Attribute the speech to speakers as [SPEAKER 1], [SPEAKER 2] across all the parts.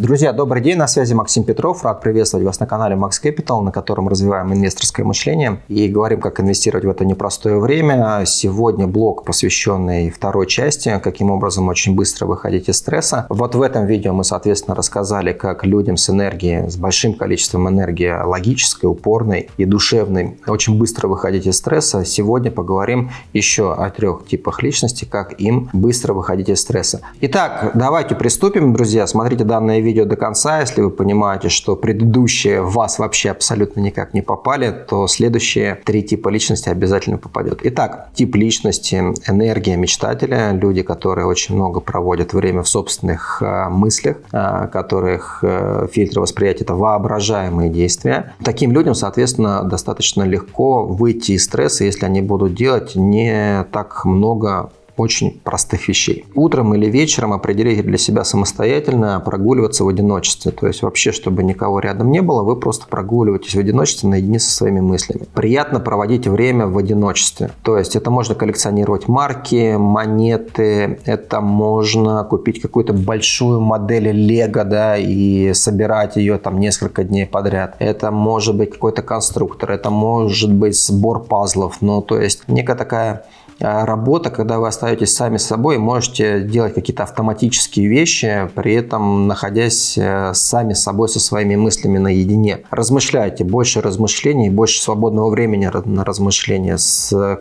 [SPEAKER 1] Друзья, добрый день, на связи Максим Петров. Рад приветствовать вас на канале Max Capital, на котором развиваем инвесторское мышление и говорим, как инвестировать в это непростое время. Сегодня блог, посвященный второй части, каким образом очень быстро выходить из стресса. Вот в этом видео мы, соответственно, рассказали, как людям с энергией, с большим количеством энергии логической, упорной и душевной, очень быстро выходить из стресса. Сегодня поговорим еще о трех типах личности, как им быстро выходить из стресса. Итак, давайте приступим, друзья. Смотрите данное видео видео до конца, если вы понимаете, что предыдущие в вас вообще абсолютно никак не попали, то следующие три типа личности обязательно попадет. Итак, тип личности, энергия мечтателя, люди, которые очень много проводят время в собственных э, мыслях, э, которых э, фильтр восприятия – это воображаемые действия. Таким людям, соответственно, достаточно легко выйти из стресса, если они будут делать не так много очень простых вещей. Утром или вечером определите для себя самостоятельно прогуливаться в одиночестве. То есть вообще, чтобы никого рядом не было, вы просто прогуливаетесь в одиночестве наедине со своими мыслями. Приятно проводить время в одиночестве. То есть это можно коллекционировать марки, монеты, это можно купить какую-то большую модель Лего, да, и собирать ее там несколько дней подряд. Это может быть какой-то конструктор, это может быть сбор пазлов. Ну, то есть некая такая работа, когда вы остаетесь сами с собой, можете делать какие-то автоматические вещи, при этом находясь э, сами с собой, со своими мыслями наедине. Размышляйте, больше размышлений, больше свободного времени на размышления.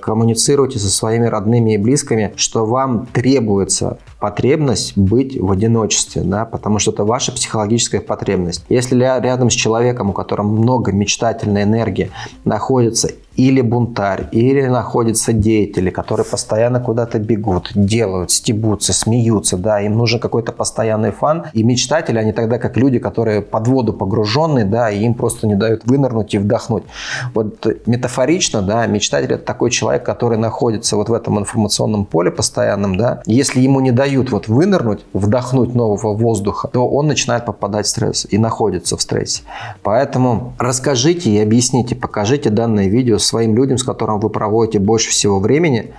[SPEAKER 1] Коммуницируйте со своими родными и близкими, что вам требуется потребность быть в одиночестве, да, потому что это ваша психологическая потребность. Если рядом с человеком, у которого много мечтательной энергии, находится или бунтарь, или находятся деятели, которые постоянно куда-то бегут, делают, стебутся, смеются, да, им нужен какой-то постоянный фан. И мечтатели, они тогда как люди, которые под воду погруженные, да, и им просто не дают вынырнуть и вдохнуть. Вот метафорично, да, мечтатель – это такой человек, который находится вот в этом информационном поле постоянном, да. Если ему не дают вот вынырнуть, вдохнуть нового воздуха, то он начинает попадать в стресс и находится в стрессе. Поэтому расскажите и объясните, покажите данное видео своим людям, с которыми вы проводите больше всего времени,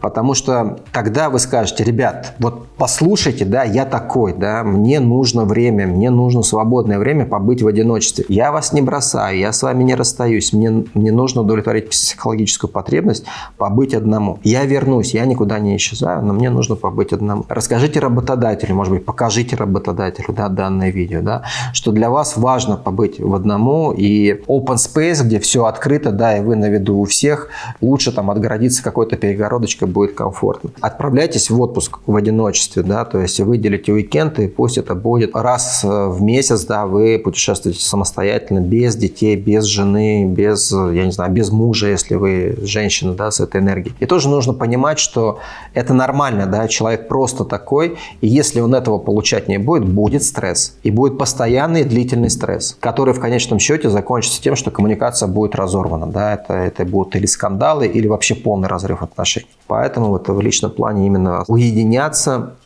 [SPEAKER 1] потому что тогда вы скажете, ребят, вот послушайте, да, я такой, да, мне нужно время, мне нужно свободное время побыть в одиночестве. Я вас не бросаю, я с вами не расстаюсь, мне, мне нужно удовлетворить психологическую потребность побыть одному. Я вернусь, я никуда не исчезаю, но мне нужно побыть одному. Расскажите работодателю, может быть, покажите работодателю да, данное видео, да, что для вас важно побыть в одному и open space, где все открыто, да, и вы на виду у всех, лучше там отгородиться какой-то перегородочкой будет комфортно. Отправляйтесь в отпуск в одиночестве, да, то есть выделите уикенд, и пусть это будет раз в месяц, да, вы путешествуете самостоятельно, без детей, без жены, без, я не знаю, без мужа, если вы женщина, да, с этой энергией. И тоже нужно понимать, что это нормально, да, человек просто такой, и если он этого получать не будет, будет стресс. И будет постоянный длительный стресс, который в конечном счете закончится тем, что коммуникация будет разорвана, да, это это будут или скандалы, или вообще полный разрыв отношений. Поэтому вот в личном плане именно уединяться,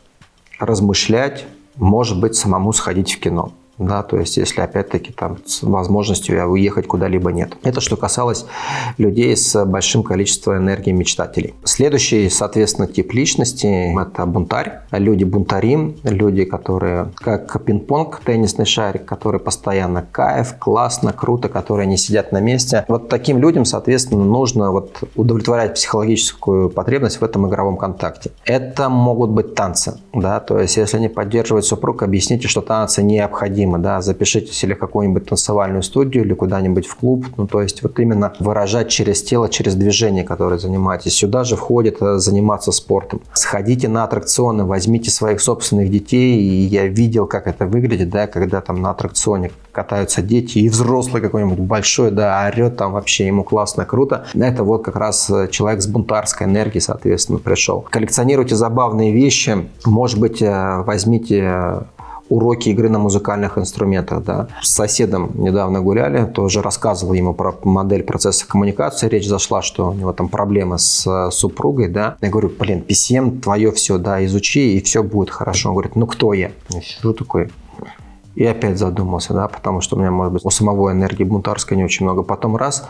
[SPEAKER 1] размышлять, может быть, самому сходить в кино. Да, то есть, если опять-таки там с возможностью уехать куда-либо нет. Это что касалось людей с большим количеством энергии мечтателей. Следующий, соответственно, тип личности – это бунтарь. Люди бунтари, люди, которые как пинг-понг, теннисный шарик, который постоянно кайф, классно, круто, которые не сидят на месте. Вот таким людям, соответственно, нужно вот удовлетворять психологическую потребность в этом игровом контакте. Это могут быть танцы, да, то есть, если не поддерживает супруг, объясните, что танцы необходимы необходимо, да, запишитесь или в какую-нибудь танцевальную студию, или куда-нибудь в клуб, ну, то есть вот именно выражать через тело, через движение, которое занимаетесь. Сюда же входит э, заниматься спортом. Сходите на аттракционы, возьмите своих собственных детей, и я видел, как это выглядит, да, когда там на аттракционе катаются дети, и взрослый какой-нибудь большой, да, орет там вообще, ему классно, круто. Это вот как раз э, человек с бунтарской энергией, соответственно, пришел. Коллекционируйте забавные вещи, может быть, э, возьмите уроки игры на музыкальных инструментах. Да. С соседом недавно гуляли, тоже рассказывал ему про модель процесса коммуникации. Речь зашла, что у него там проблемы с э, супругой. Да. Я говорю, блин, PCM твое все, да, изучи, и все будет хорошо. Он говорит, ну кто я? Я сижу такой, и опять задумался, да, потому что у меня, может быть, у самого энергии бунтарской не очень много. Потом раз,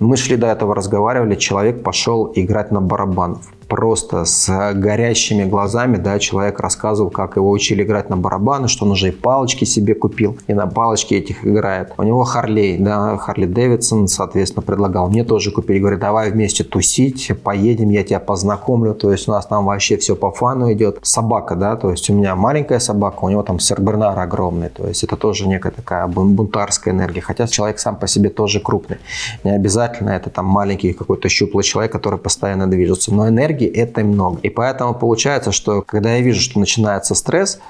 [SPEAKER 1] мы шли до этого, разговаривали, человек пошел играть на барабанов. Просто с горящими глазами, да, человек рассказывал, как его учили играть на барабаны, что он уже и палочки себе купил, и на палочке этих играет. У него Харлей, да, Харли Дэвидсон, соответственно, предлагал мне тоже купить, говорит, давай вместе тусить, поедем, я тебя познакомлю, то есть у нас там вообще все по фану идет. Собака, да, то есть у меня маленькая собака, у него там сербернар огромный, то есть это тоже некая такая бунтарская энергия, хотя человек сам по себе тоже крупный. Не обязательно это там маленький какой-то щуплый человек, который постоянно движется, но энергии это много. И поэтому получается, что когда я вижу, что начинается стресс,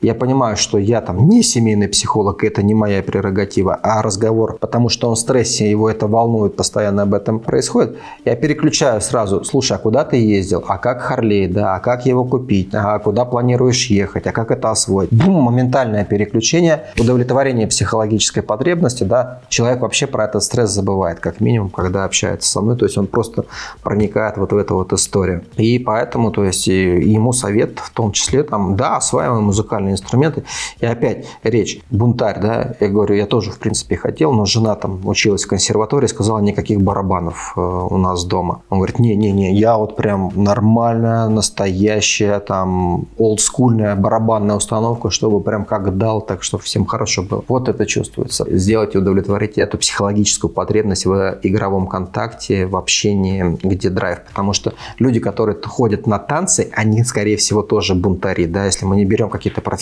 [SPEAKER 1] я понимаю, что я там не семейный психолог, это не моя прерогатива, а разговор, потому что он в стрессе, его это волнует, постоянно об этом происходит, я переключаю сразу, слушай, а куда ты ездил, а как Харлей, да, а как его купить, а куда планируешь ехать, а как это освоить. Бум, моментальное переключение, удовлетворение психологической потребности, да, человек вообще про этот стресс забывает, как минимум, когда общается со мной, то есть он просто проникает вот в эту вот историю. И поэтому, то есть ему совет в том числе, там, да, осваиваем музыкальный музыкальные инструменты. И опять речь, бунтарь, да, я говорю, я тоже, в принципе, хотел, но жена там училась в консерватории, сказала, никаких барабанов э, у нас дома. Он говорит, не-не-не, я вот прям нормальная, настоящая, там, олдскульная барабанная установка, чтобы прям как дал, так, чтобы всем хорошо было. Вот это чувствуется. Сделать и удовлетворить эту психологическую потребность в игровом контакте, в общении, где драйв. Потому что люди, которые ходят на танцы, они, скорее всего, тоже бунтари, да, если мы не берем какие-то профессиональные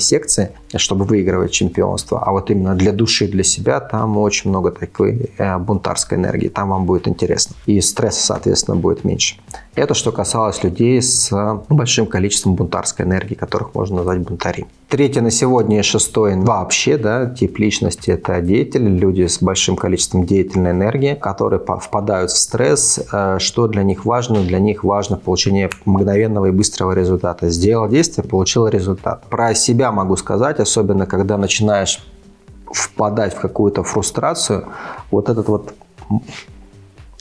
[SPEAKER 1] секции, чтобы выигрывать чемпионство. А вот именно для души, для себя, там очень много такой э, бунтарской энергии. Там вам будет интересно. И стресса, соответственно, будет меньше. Это что касалось людей с большим количеством бунтарской энергии, которых можно назвать бунтари. Третье на сегодня и шестое вообще, да, тип личности – это деятели, люди с большим количеством деятельной энергии, которые впадают в стресс. Э, что для них важно? Для них важно получение мгновенного и быстрого результата. Сделал действие, получил результат. Про себя могу сказать, особенно когда начинаешь впадать в какую-то фрустрацию, вот этот вот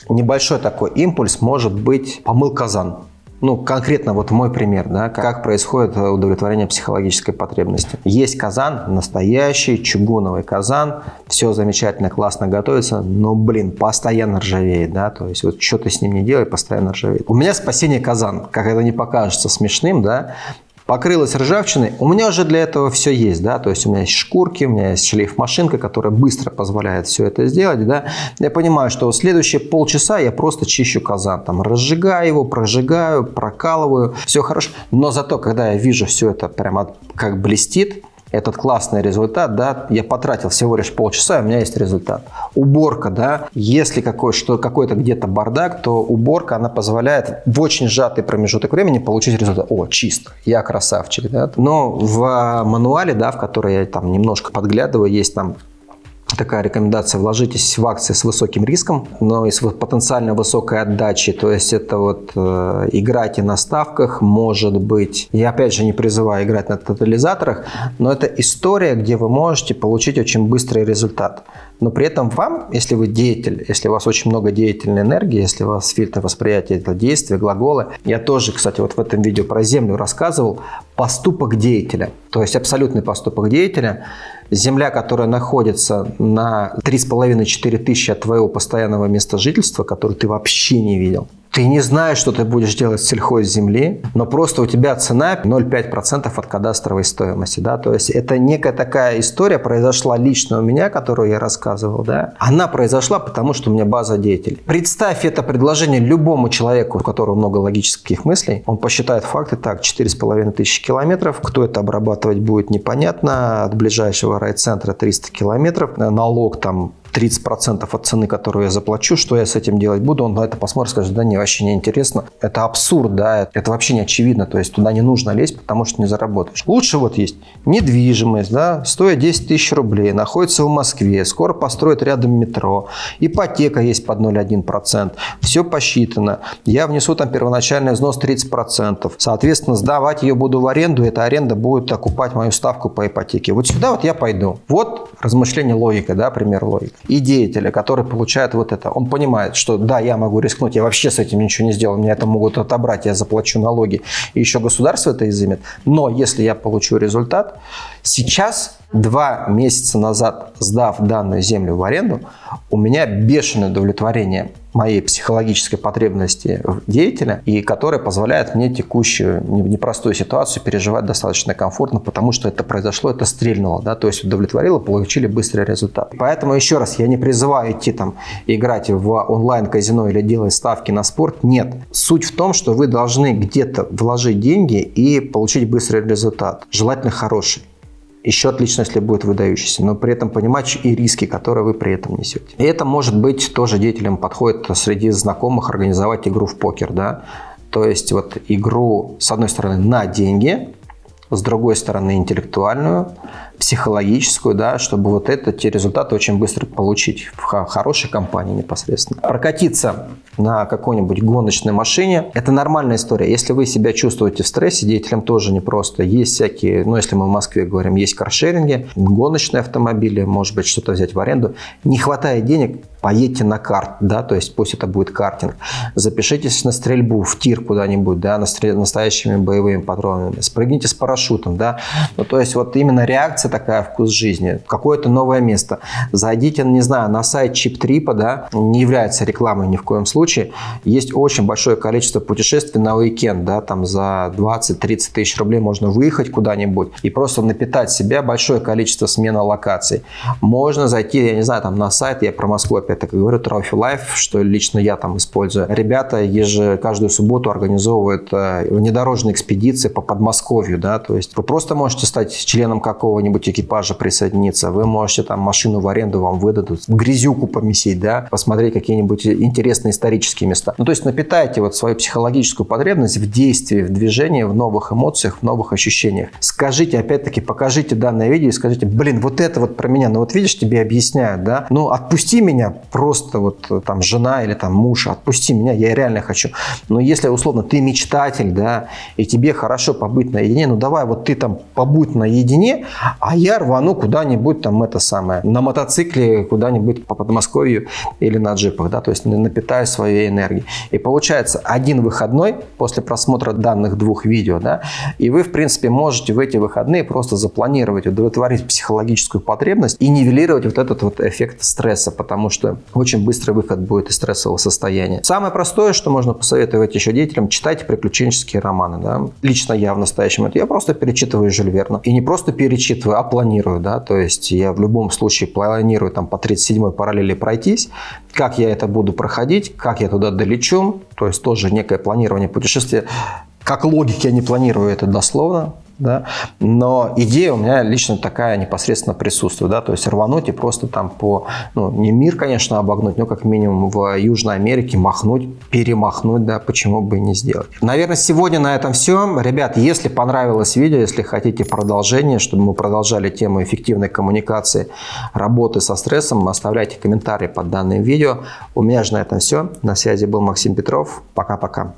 [SPEAKER 1] небольшой такой импульс может быть помыл казан. Ну, конкретно вот мой пример, да, как происходит удовлетворение психологической потребности. Есть казан, настоящий чугуновый казан, все замечательно, классно готовится, но, блин, постоянно ржавеет, да, то есть вот что ты с ним не делай, постоянно ржавеет. У меня спасение казан, как это не покажется смешным, да, покрылась ржавчиной, у меня уже для этого все есть, да, то есть у меня есть шкурки, у меня есть шлейф-машинка, которая быстро позволяет все это сделать, да. Я понимаю, что следующие полчаса я просто чищу казан, там, разжигаю его, прожигаю, прокалываю, все хорошо, но зато, когда я вижу все это прямо как блестит, этот классный результат, да, я потратил всего лишь полчаса, у меня есть результат. Уборка, да, если какой, что, какой-то где-то бардак, то уборка, она позволяет в очень сжатый промежуток времени получить результат. О, чисто, я красавчик, да. Но в мануале, да, в который я там немножко подглядываю, есть там такая рекомендация, вложитесь в акции с высоким риском, но и с потенциально высокой отдачей. То есть это вот э, играйте на ставках, может быть. Я опять же не призываю играть на тотализаторах, но это история, где вы можете получить очень быстрый результат. Но при этом вам, если вы деятель, если у вас очень много деятельной энергии, если у вас фильтр восприятия это действия, глаголы. Я тоже, кстати, вот в этом видео про землю рассказывал. Поступок деятеля, то есть абсолютный поступок деятеля – Земля, которая находится на 3,5-4 тысячи от твоего постоянного места жительства, который ты вообще не видел. Ты не знаешь, что ты будешь делать с сельхозземли, но просто у тебя цена 0,5% от кадастровой стоимости. Да? То есть это некая такая история произошла лично у меня, которую я рассказывал. Да? Она произошла, потому что у меня база деятелей. Представь это предложение любому человеку, у которого много логических мыслей. Он посчитает факты так, 4,5 тысячи километров. Кто это обрабатывать будет, непонятно. От ближайшего райцентра 300 километров. Налог там 30% от цены, которую я заплачу, что я с этим делать буду, он на это посмотрит, скажет, да не, вообще не интересно. Это абсурд, да, это вообще не очевидно, то есть туда не нужно лезть, потому что не заработаешь. Лучше вот есть недвижимость, да, стоит 10 тысяч рублей, находится в Москве, скоро построят рядом метро, ипотека есть под 0,1%, все посчитано, я внесу там первоначальный взнос 30%, соответственно, сдавать ее буду в аренду, эта аренда будет окупать мою ставку по ипотеке. Вот сюда вот я пойду. Вот размышление логика, да, пример логики и деятеля, который получает вот это, он понимает, что да, я могу рискнуть, я вообще с этим ничего не сделал, меня это могут отобрать, я заплачу налоги, и еще государство это изымет. Но если я получу результат, Сейчас, два месяца назад, сдав данную землю в аренду, у меня бешеное удовлетворение моей психологической потребности деятеля, и которая позволяет мне текущую непростую ситуацию переживать достаточно комфортно, потому что это произошло, это стрельнуло, да, то есть удовлетворило, получили быстрый результат. Поэтому еще раз, я не призываю идти там играть в онлайн-казино или делать ставки на спорт, нет. Суть в том, что вы должны где-то вложить деньги и получить быстрый результат, желательно хороший. Еще отлично, если будет выдающийся, но при этом понимать и риски, которые вы при этом несете. И это может быть тоже деятелям подходит среди знакомых организовать игру в покер, да, то есть вот игру, с одной стороны, на деньги, с другой стороны, интеллектуальную, психологическую, да, чтобы вот это, те результаты очень быстро получить в хорошей компании непосредственно. Прокатиться на какой-нибудь гоночной машине – это нормальная история. Если вы себя чувствуете в стрессе, деятелям тоже непросто. Есть всякие, ну, если мы в Москве говорим, есть каршеринги, гоночные автомобили, может быть, что-то взять в аренду. Не хватает денег, поедьте на карт, да, то есть пусть это будет картинг. Запишитесь на стрельбу, в тир куда-нибудь, да, настоящими боевыми патронами. Спрыгните с парашютом, да. Ну, то есть вот именно реакция такая, вкус жизни, какое-то новое место. Зайдите, не знаю, на сайт чип-трипа, да, не является рекламой ни в коем случае. Есть очень большое количество путешествий на уикенд, да, там за 20-30 тысяч рублей можно выехать куда-нибудь и просто напитать себя большое количество смена локаций. Можно зайти, я не знаю, там на сайт, я про Москву опять так говорю, Trophy Life, что лично я там использую. Ребята еже, каждую субботу организовывают э, внедорожные экспедиции по Подмосковью, да, то есть вы просто можете стать членом какого-нибудь экипажа, присоединиться, вы можете там машину в аренду вам выдадут, грязюку помесить, да, посмотреть какие-нибудь интересные исторические места. Ну, то есть напитайте вот свою психологическую потребность в действии, в движении, в новых эмоциях, в новых ощущениях. Скажите, опять-таки, покажите данное видео и скажите, блин, вот это вот про меня, ну вот видишь, тебе объясняют, да, ну отпусти меня, просто вот э, там жена или там муж, отпусти меня, я реально хочу. Но если условно ты мечтатель, да, и тебе хорошо побыть наедине, ну давай вот ты там побудь наедине, а я рвану куда-нибудь там это самое, на мотоцикле куда-нибудь по Подмосковью или на джипах, да, то есть напитаю своей энергией. И получается один выходной после просмотра данных двух видео, да, и вы в принципе можете в эти выходные просто запланировать, удовлетворить психологическую потребность и нивелировать вот этот вот эффект стресса, потому что очень быстрый выход будет из стрессового состояния. Самое простое, что можно посоветовать еще деятелям, читайте приключенческие романы. Да? Лично я в настоящем момент, я просто перечитываю Жюль Верна. И не просто перечитываю, а планирую. Да? То есть я в любом случае планирую там, по 37-й параллели пройтись, как я это буду проходить, как я туда долечу, то есть тоже некое планирование путешествия. Как логики я не планирую это дословно, да? Но идея у меня лично такая непосредственно присутствует, да, то есть рвануть и просто там по, ну, не мир, конечно, обогнуть, но как минимум в Южной Америке махнуть, перемахнуть, да, почему бы и не сделать. Наверное, сегодня на этом все. Ребят, если понравилось видео, если хотите продолжение, чтобы мы продолжали тему эффективной коммуникации, работы со стрессом, оставляйте комментарии под данным видео. У меня же на этом все. На связи был Максим Петров. Пока-пока.